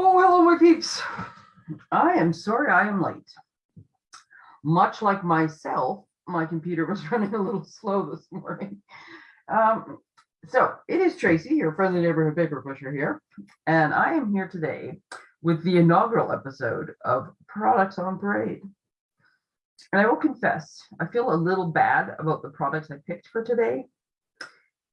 Oh, hello, my peeps. I am sorry I am late. Much like myself, my computer was running a little slow this morning. Um, so it is Tracy, your friendly neighborhood paper pusher here, and I am here today with the inaugural episode of Products on Parade. And I will confess, I feel a little bad about the products I picked for today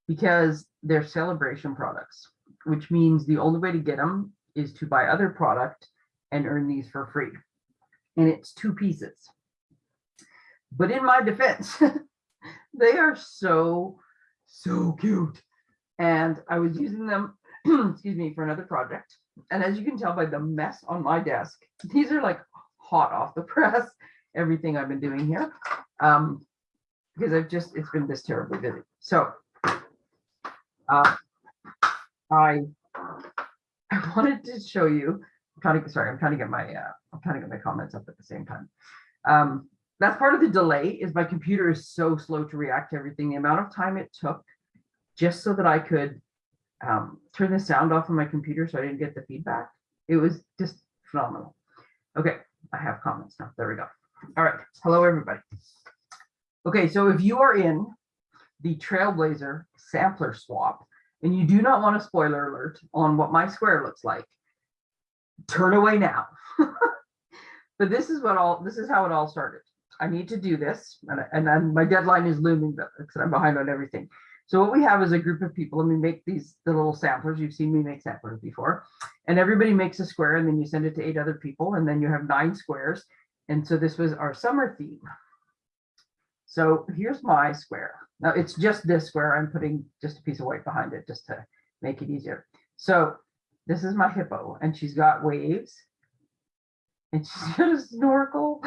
because they're celebration products, which means the only way to get them is to buy other product and earn these for free. And it's two pieces. But in my defense, they are so, so cute. And I was using them, excuse me, for another project. And as you can tell by the mess on my desk, these are like hot off the press, everything I've been doing here. Um, because I've just, it's been this terribly busy. So uh, I I wanted to show you, I'm trying to, sorry, I'm trying to get my, uh, I'm trying to get my comments up at the same time. Um, that's part of the delay is my computer is so slow to react to everything. The amount of time it took just so that I could um, turn the sound off on my computer so I didn't get the feedback. It was just phenomenal. Okay, I have comments now. There we go. All right. Hello, everybody. Okay, so if you are in the Trailblazer sampler swap, and you do not want a spoiler alert on what my square looks like, turn away now. but this is what all, this is how it all started. I need to do this, and, and then my deadline is looming, because I'm behind on everything. So what we have is a group of people, and we make these the little samplers. You've seen me make samplers before, and everybody makes a square, and then you send it to eight other people, and then you have nine squares. And so this was our summer theme. So here's my square. Now it's just this square. I'm putting just a piece of white behind it just to make it easier. So this is my hippo and she's got waves and she's got a snorkel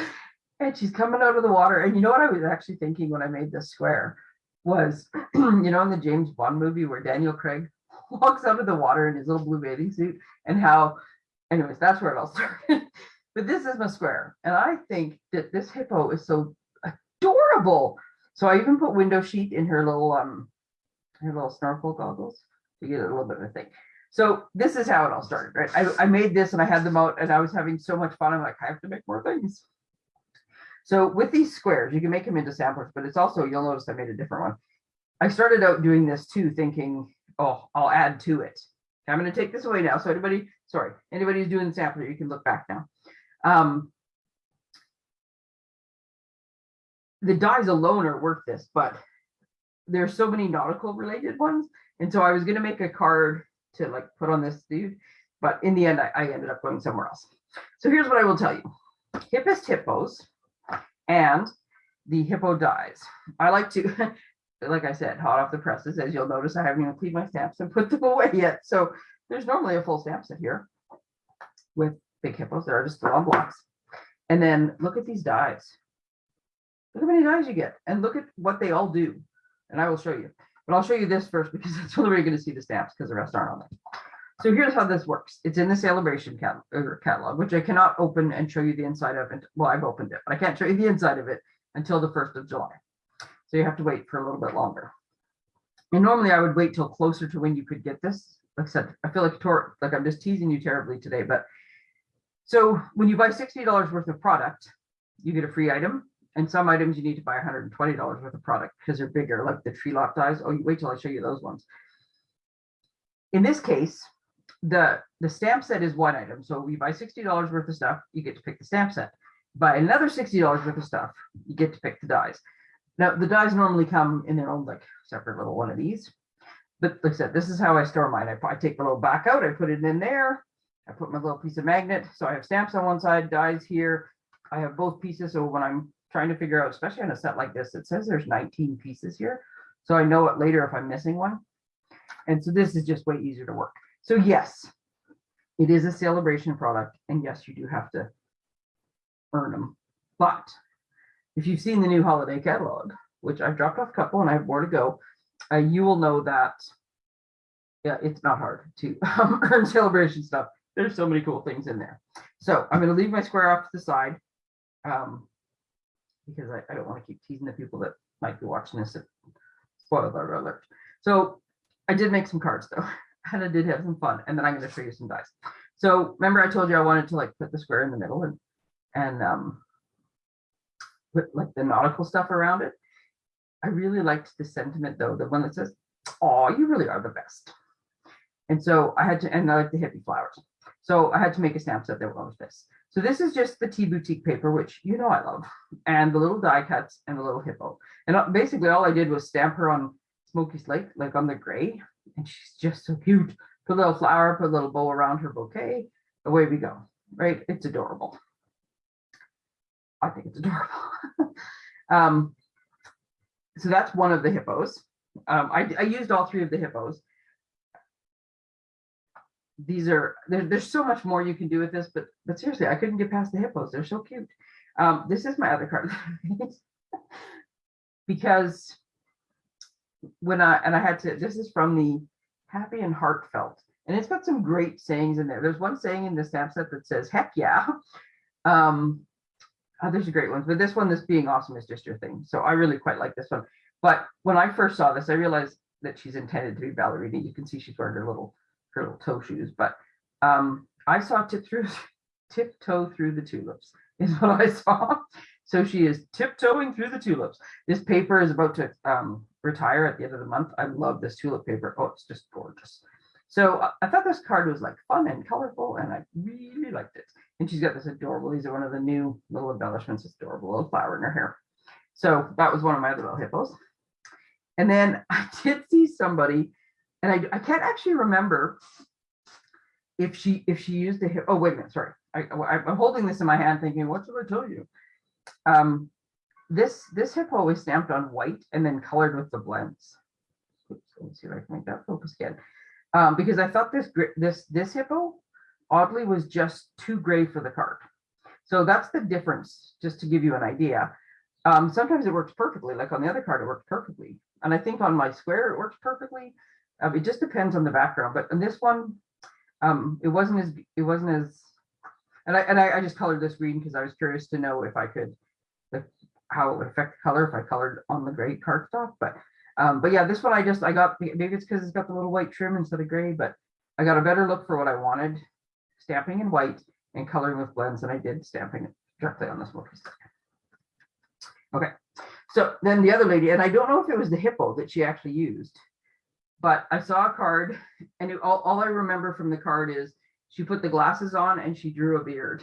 and she's coming out of the water. And you know what I was actually thinking when I made this square was, you know, in the James Bond movie where Daniel Craig walks out of the water in his little blue bathing suit and how, anyways, that's where it all started. but this is my square. And I think that this hippo is so adorable. So I even put window sheet in her little um her little snorkel goggles to get a little bit of a thing. So this is how it all started, right? I, I made this and I had them out and I was having so much fun. I'm like, I have to make more things. So with these squares, you can make them into samplers, but it's also, you'll notice I made a different one. I started out doing this too, thinking, oh, I'll add to it. I'm going to take this away now. So anybody, sorry, anybody who's doing the sampler, you can look back now. Um, the dies alone are worth this, but there's so many nautical related ones. And so I was going to make a card to like put on this dude, but in the end, I, I ended up going somewhere else. So here's what I will tell you. Hippest hippos and the hippo dies. I like to, like I said, hot off the presses, as you'll notice, I haven't even cleaned my stamps and put them away yet. So there's normally a full stamp set here with big hippos that are just still on blocks. And then look at these dies. Look how many dies you get and look at what they all do. And I will show you, but I'll show you this first because that's the only way you're going to see the stamps because the rest aren't on there. So here's how this works. It's in the celebration cat er, catalog, which I cannot open and show you the inside of it. Well, I've opened it, but I can't show you the inside of it until the 1st of July. So you have to wait for a little bit longer. And normally I would wait till closer to when you could get this. Said, I feel like, like I'm just teasing you terribly today, but so when you buy $60 worth of product, you get a free item and some items you need to buy $120 worth of product because they're bigger, like the Tree Lot dies. Oh, wait till I show you those ones. In this case, the, the stamp set is one item. So you buy $60 worth of stuff, you get to pick the stamp set. Buy another $60 worth of stuff, you get to pick the dies. Now, the dies normally come in their own like separate little one of these. But like I said, this is how I store mine. I, I take the little back out, I put it in there. I put my little piece of magnet. So I have stamps on one side, dies here. I have both pieces. So when I'm trying to figure out, especially on a set like this, it says there's 19 pieces here. So I know it later if I'm missing one. And so this is just way easier to work. So yes, it is a celebration product. And yes, you do have to earn them. But if you've seen the new holiday catalog, which I've dropped off a couple and I have more to go, uh, you will know that yeah, it's not hard to um, earn celebration stuff. There's so many cool things in there. So I'm going to leave my square off to the side. Um, because I, I don't want to keep teasing the people that might be watching this. Spoiler alert. So I did make some cards though, and I did have some fun, and then I'm going to show you some dice. So remember I told you I wanted to like put the square in the middle and, and, um, put like the nautical stuff around it. I really liked the sentiment though, the one that says, oh, you really are the best. And so I had to, and I like the hippie flowers. So I had to make a stamp set that was this. So this is just the tea boutique paper, which you know I love, and the little die cuts and the little hippo. And uh, basically all I did was stamp her on Smoky Slate, like on the gray, and she's just so cute. Put a little flower, put a little bow around her bouquet. Away we go, right? It's adorable. I think it's adorable. um, so that's one of the hippos. Um, I, I used all three of the hippos. These are, there, there's so much more you can do with this, but, but seriously, I couldn't get past the hippos. They're so cute. Um, this is my other card. because when I, and I had to, this is from the Happy and Heartfelt, and it's got some great sayings in there. There's one saying in the stamp set that says, heck yeah. Um, oh, there's a great one, but this one, this being awesome is just your thing. So I really quite like this one. But when I first saw this, I realized that she's intended to be ballerina. You can see she's wearing her little, little toe shoes, but um, I saw tip through, tiptoe through the tulips is what I saw. So she is tiptoeing through the tulips. This paper is about to um, retire at the end of the month. I love this tulip paper. Oh, it's just gorgeous. So uh, I thought this card was like fun and colorful and I really liked it. And she's got this adorable, these are one of the new little embellishments, this adorable little flower in her hair. So that was one of my other little hippos. And then I did see somebody, and I, I can't actually remember if she if she used a. Oh, wait a minute, sorry. I, I'm holding this in my hand thinking, what should I tell you? Um, this this hippo was stamped on white and then colored with the blends. Oops, let me see if I can make that focus again. Um, because I thought this this this hippo oddly was just too gray for the card. So that's the difference, just to give you an idea. Um, sometimes it works perfectly, like on the other card, it works perfectly. And I think on my square, it works perfectly. Uh, it just depends on the background. But in this one, um, it wasn't as, it wasn't as, and I, and I, I just colored this green because I was curious to know if I could, like, how it would affect the color if I colored on the gray cardstock. But, um, but yeah, this one I just, I got, maybe it's because it's got the little white trim instead of gray, but I got a better look for what I wanted, stamping in white and coloring with blends, and I did stamping directly on this one. Okay, so then the other lady, and I don't know if it was the hippo that she actually used, but I saw a card and it, all, all I remember from the card is she put the glasses on and she drew a beard.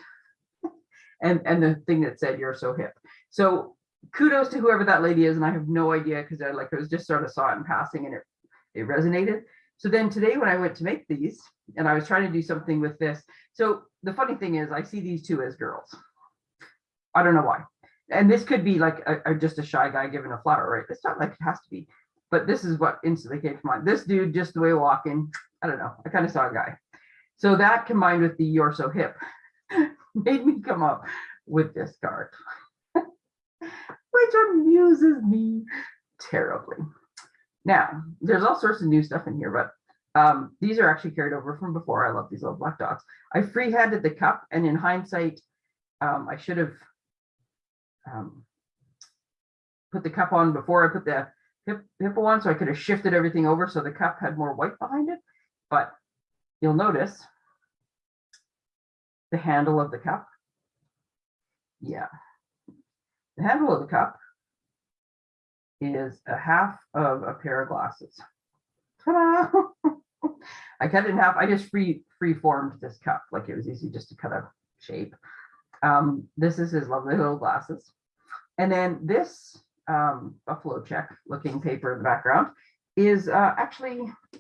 and, and the thing that said, you're so hip. So kudos to whoever that lady is. And I have no idea because I like, I was just sort of saw it in passing and it, it resonated. So then today when I went to make these and I was trying to do something with this. So the funny thing is I see these two as girls. I don't know why and this could be like a, a, just a shy guy giving a flower, right? It's not like it has to be, but this is what instantly came to mind. This dude, just the way walking, I don't know. I kind of saw a guy. So that combined with the you're so hip made me come up with this card, which amuses me terribly. Now, there's all sorts of new stuff in here, but um, these are actually carried over from before. I love these little black dots. I free-handed the cup, and in hindsight, um, I should have um, put the cup on before I put the hippo on, so I could have shifted everything over so the cup had more white behind it. But you'll notice the handle of the cup. Yeah, the handle of the cup is a half of a pair of glasses. I cut it in half. I just free free formed this cup like it was easy just to cut a shape. Um, this is his lovely little glasses. And then this um, buffalo check looking paper in the background is uh, actually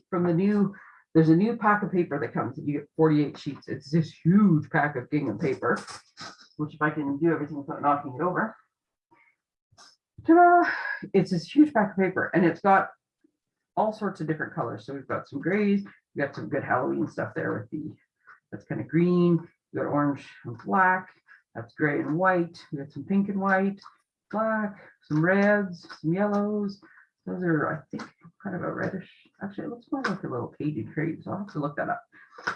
from the new, there's a new pack of paper that comes, you get 48 sheets. It's this huge pack of gingham paper, which if I can do everything without knocking it over. It's this huge pack of paper and it's got all sorts of different colors. So we've got some grays, we've got some good Halloween stuff there with the, that's kind of green, we've got orange and black, that's gray and white, we got some pink and white, black, some reds, some yellows. Those are, I think, kind of a reddish. Actually, it looks more like a little Cajun Craze, so I'll have to look that up.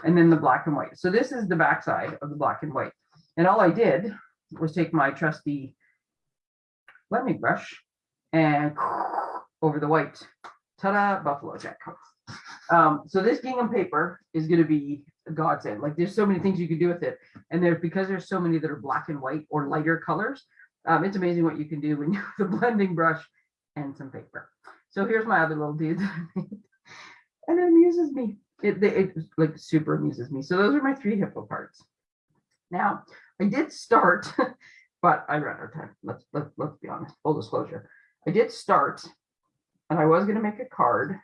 And then the black and white. So this is the backside of the black and white. And all I did was take my trusty blending brush and over the white. Ta-da, buffalo check. Um, so this gingham paper is going to be a godsend. Like there's so many things you can do with it. And there's because there's so many that are black and white or lighter colors. Um, it's amazing what you can do when you have a blending brush and some paper. So here's my other little dude. that I made. and it amuses me. It, it, it like super amuses me. So those are my three hippo parts. Now I did start, but I ran out of time. Let's let's let's be honest. Full disclosure. I did start and I was gonna make a card.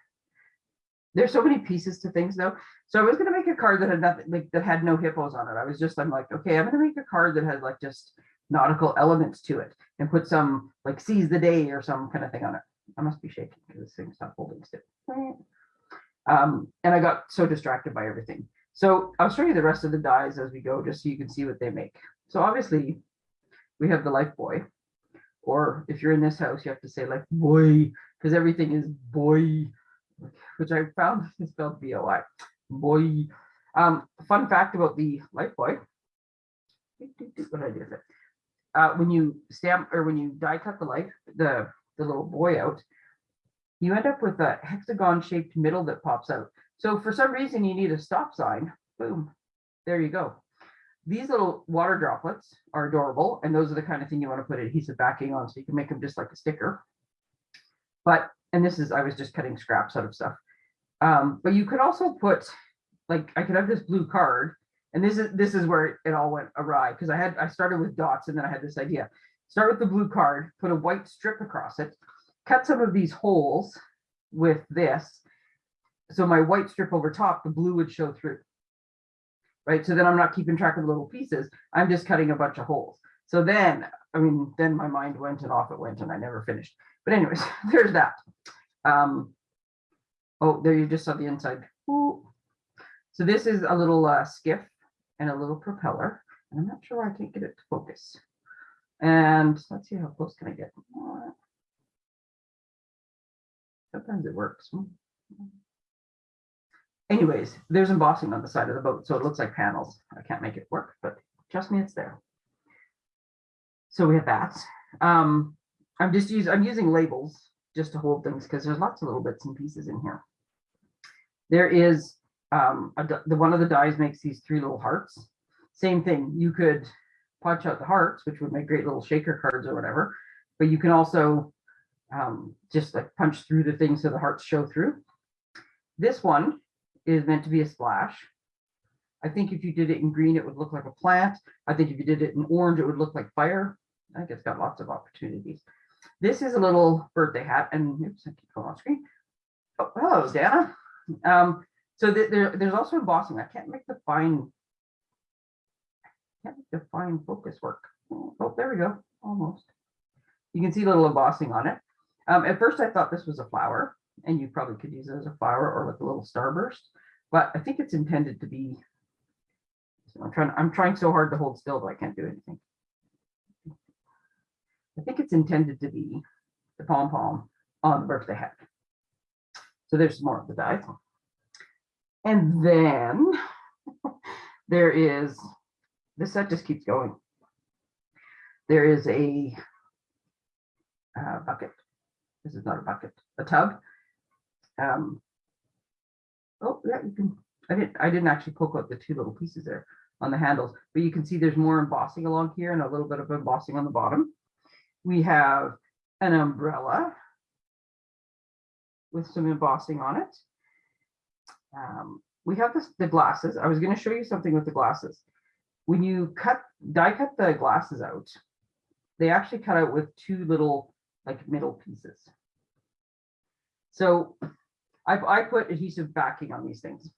There's so many pieces to things though. So I was gonna make a card that had nothing like that had no hippos on it. I was just I'm like, okay, I'm gonna make a card that has like just nautical elements to it and put some like seize the day or some kind of thing on it. I must be shaking because this thing's not holding still. Um, and I got so distracted by everything. So I'll show you the rest of the dies as we go, just so you can see what they make. So obviously we have the life buoy, or if you're in this house, you have to say like boy, because everything is boy, which I found is spelled B-O-I, boy. Um, fun fact about the life buoy. What did I do with it? Uh, when you stamp or when you die cut the life, the, the little buoy out, you end up with a hexagon shaped middle that pops out. So for some reason you need a stop sign, boom, there you go. These little water droplets are adorable and those are the kind of thing you want to put adhesive backing on so you can make them just like a sticker. But, and this is, I was just cutting scraps out of stuff. Um, but you could also put, like, I could have this blue card and this is, this is where it all went awry because I had, I started with dots and then I had this idea. Start with the blue card, put a white strip across it, cut some of these holes with this. So my white strip over top, the blue would show through. Right, so then I'm not keeping track of the little pieces. I'm just cutting a bunch of holes. So then, I mean, then my mind went and off it went and I never finished. But anyways, there's that. Um, oh, there you just saw the inside. Ooh. So this is a little uh, skiff and a little propeller. And I'm not sure why I can't get it to focus. And let's see how close can I get. Sometimes it works. Anyways, there's embossing on the side of the boat, so it looks like panels. I can't make it work, but trust me, it's there. So we have that. Um, I'm just using I'm using labels just to hold things because there's lots of little bits and pieces in here. There is um, a, the one of the dies makes these three little hearts. Same thing. You could punch out the hearts, which would make great little shaker cards or whatever. But you can also um, just like punch through the thing so the hearts show through. This one is meant to be a splash. I think if you did it in green, it would look like a plant. I think if you did it in orange, it would look like fire. I think it's got lots of opportunities. This is a little birthday hat, and oops, I keep going on screen. Oh, hello, Dana. Um, so th there, there's also embossing. I can't make the fine, can't make the fine focus work. Oh, there we go, almost. You can see a little embossing on it. Um, at first, I thought this was a flower, and you probably could use it as a flower or like a little starburst, but I think it's intended to be. So I'm trying. I'm trying so hard to hold still, but I can't do anything. I think it's intended to be the pom pom on the birthday hat. So there's more of the die. And then there is, the set just keeps going. There is a uh, bucket. This is not a bucket, a tub. Um, oh, yeah, you can, I didn't, I didn't actually poke out the two little pieces there on the handles, but you can see there's more embossing along here and a little bit of embossing on the bottom. We have an umbrella with some embossing on it. Um, we have this, the glasses. I was going to show you something with the glasses. When you cut, die cut the glasses out, they actually cut out with two little like middle pieces. So I, I put adhesive backing on these things.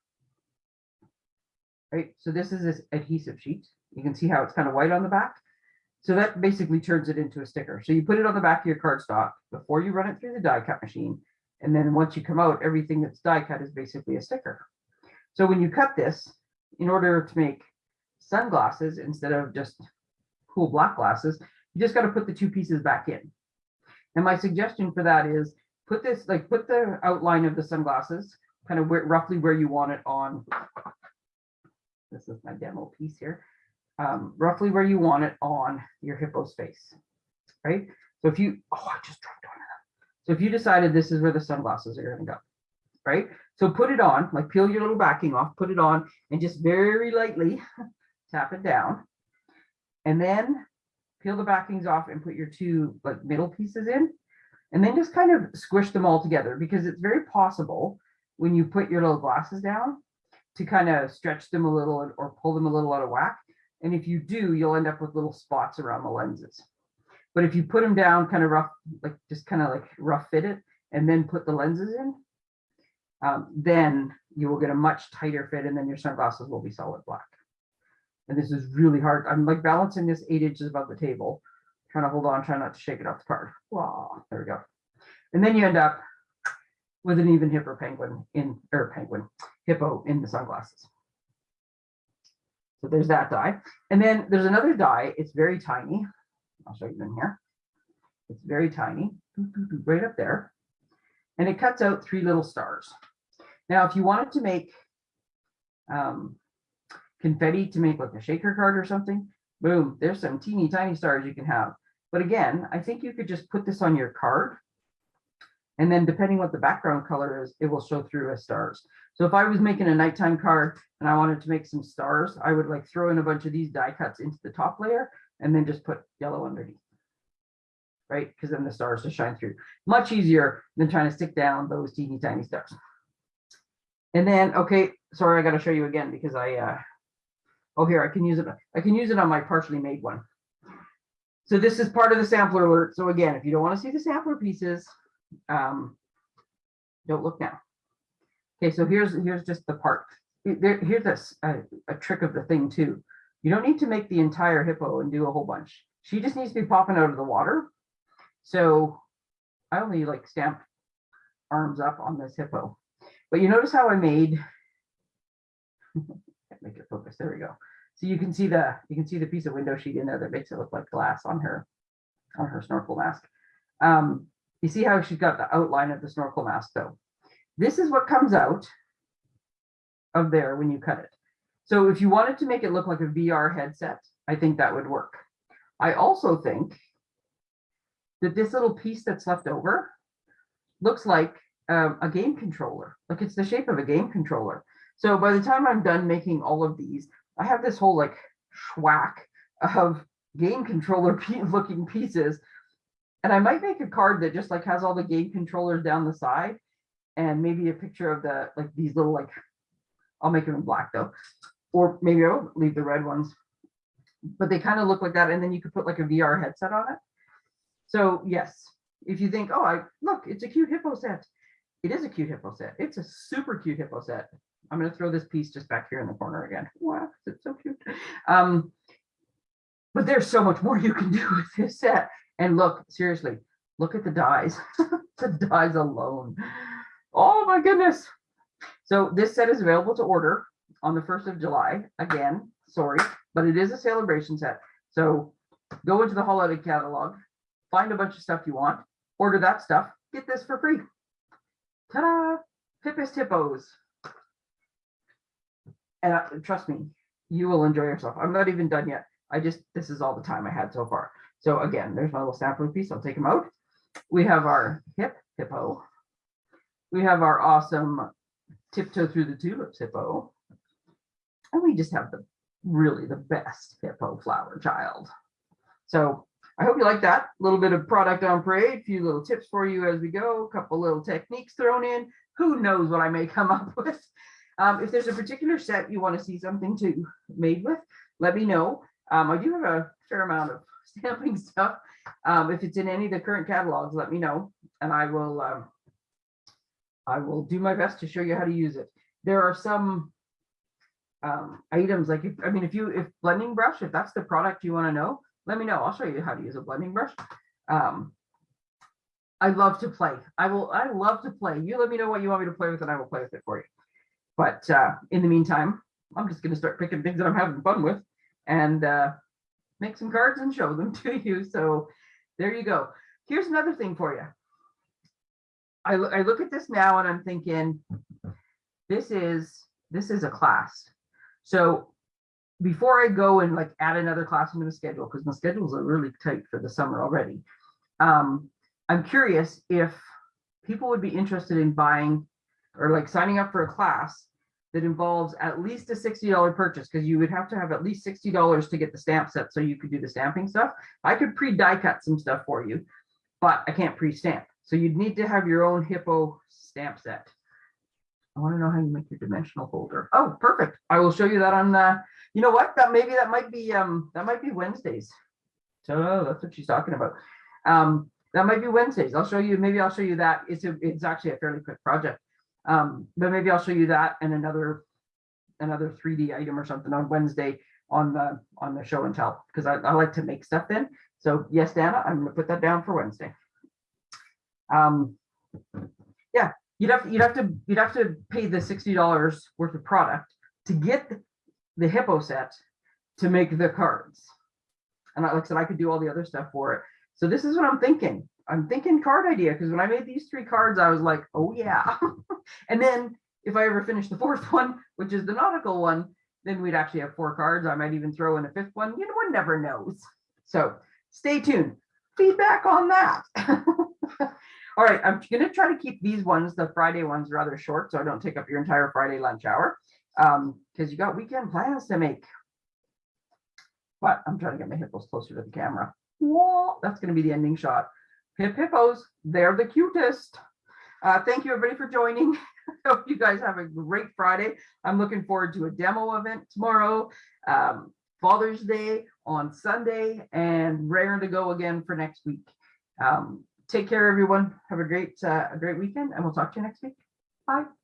Right, so this is this adhesive sheet. You can see how it's kind of white on the back. So that basically turns it into a sticker. So you put it on the back of your cardstock before you run it through the die cut machine. And then once you come out, everything that's die cut is basically a sticker. So when you cut this, in order to make sunglasses instead of just cool black glasses, you just got to put the two pieces back in. And my suggestion for that is put this, like put the outline of the sunglasses kind of where, roughly where you want it on. This is my demo piece here um, roughly where you want it on your hippo space, right? So if you, oh, I just dropped. So if you decided this is where the sunglasses are gonna go, right? So put it on, like peel your little backing off, put it on and just very lightly tap it down. And then peel the backings off and put your two like middle pieces in. And then just kind of squish them all together because it's very possible when you put your little glasses down to kind of stretch them a little or pull them a little out of whack. And if you do, you'll end up with little spots around the lenses. But if you put them down kind of rough, like just kind of like rough fit it and then put the lenses in, um, then you will get a much tighter fit and then your sunglasses will be solid black. And this is really hard. I'm like balancing this eight inches above the table, trying to hold on, trying not to shake it off the card. Wow, there we go. And then you end up with an even hipper penguin in, or penguin, hippo in the sunglasses. So there's that die. And then there's another die. It's very tiny. I'll show you in here. It's very tiny, right up there. And it cuts out three little stars. Now, if you wanted to make um, confetti to make like a shaker card or something, boom, there's some teeny tiny stars you can have. But again, I think you could just put this on your card. And then depending on what the background color is, it will show through as stars. So if I was making a nighttime card and I wanted to make some stars, I would like throw in a bunch of these die cuts into the top layer and then just put yellow underneath. Right, because then the stars just shine through. Much easier than trying to stick down those teeny tiny stars. And then, okay, sorry, I gotta show you again because I, uh, oh, here, I can use it, I can use it on my partially made one. So this is part of the sampler alert. So again, if you don't want to see the sampler pieces, um, don't look now. Okay, so here's, here's just the part. Here's this, a, a trick of the thing too. You don't need to make the entire hippo and do a whole bunch. She just needs to be popping out of the water. So I only like stamped arms up on this hippo. But you notice how I made, make it focus, there we go. So you can see the, you can see the piece of window sheet in there that makes it look like glass on her, on her snorkel mask. Um, you see how she's got the outline of the snorkel mask though. This is what comes out of there when you cut it. So if you wanted to make it look like a VR headset, I think that would work. I also think that this little piece that's left over looks like um, a game controller, like it's the shape of a game controller. So by the time I'm done making all of these, I have this whole like schwack of game controller looking pieces. And I might make a card that just like has all the game controllers down the side and maybe a picture of the like these little like I'll make them in black though, or maybe I'll leave the red ones. But they kind of look like that, and then you could put like a VR headset on it. So yes, if you think, oh, I look, it's a cute hippo set. It is a cute hippo set. It's a super cute hippo set. I'm going to throw this piece just back here in the corner again. Wow, it's so cute. Um, but there's so much more you can do with this set. And look, seriously, look at the dies. the dies alone. Oh my goodness. So this set is available to order on the 1st of July. Again, sorry, but it is a celebration set. So go into the holiday catalog, find a bunch of stuff you want, order that stuff, get this for free. Ta-da! Hippest hippos. And uh, trust me, you will enjoy yourself. I'm not even done yet. I just, this is all the time I had so far. So again, there's my little sampling piece. I'll take them out. We have our hip hippo. We have our awesome tiptoe through the tulips hippo. And we just have the really the best hippo flower child. So I hope you like that. A little bit of product on parade, a few little tips for you as we go, a couple little techniques thrown in. Who knows what I may come up with. Um, if there's a particular set you want to see something to made with, let me know. Um, I do have a fair amount of stamping stuff. Um, if it's in any of the current catalogs, let me know and I will um, I will do my best to show you how to use it. There are some um, items like if I mean if you if blending brush if that's the product you want to know let me know. I'll show you how to use a blending brush. Um, I love to play. I will I love to play. You let me know what you want me to play with and I will play with it for you. But uh, in the meantime I'm just going to start picking things that I'm having fun with and uh, make some cards and show them to you. So there you go. Here's another thing for you. I, I look at this now and I'm thinking this is this is a class. So before I go and like add another class into the schedule, because my schedules are really tight for the summer already, um, I'm curious if people would be interested in buying or like signing up for a class that involves at least a sixty dollar purchase, because you would have to have at least sixty dollars to get the stamp set, so you could do the stamping stuff. I could pre-die cut some stuff for you, but I can't pre-stamp. So you'd need to have your own hippo stamp set. I want to know how you make your dimensional folder. Oh, perfect. I will show you that on, uh, you know what, that maybe that might be, um, that might be Wednesdays. So that's what she's talking about. Um, that might be Wednesdays. I'll show you, maybe I'll show you that. It's a, it's actually a fairly quick project. Um, but maybe I'll show you that and another, another 3D item or something on Wednesday on the, on the show and tell, because I, I like to make stuff then. So yes, Dana, I'm gonna put that down for Wednesday. Um, yeah, you'd have, you'd have to, you'd have to pay the sixty dollars worth of product to get the hippo set to make the cards. And like I said, I could do all the other stuff for it. So this is what I'm thinking. I'm thinking card idea, because when I made these three cards, I was like, oh yeah. And then if I ever finish the fourth one, which is the nautical one, then we'd actually have four cards. I might even throw in a fifth one. You know, one never knows. So stay tuned. Feedback on that. All right, I'm gonna try to keep these ones, the Friday ones, rather short, so I don't take up your entire Friday lunch hour. Um, because you got weekend plans to make. But I'm trying to get my hippos closer to the camera. Whoa, that's gonna be the ending shot. Hip hippos, they're the cutest. Uh, thank you everybody for joining. Hope you guys have a great Friday. I'm looking forward to a demo event tomorrow, um, Father's Day on Sunday, and raring to go again for next week. Um, take care, everyone. Have a great, uh, a great weekend, and we'll talk to you next week. Bye.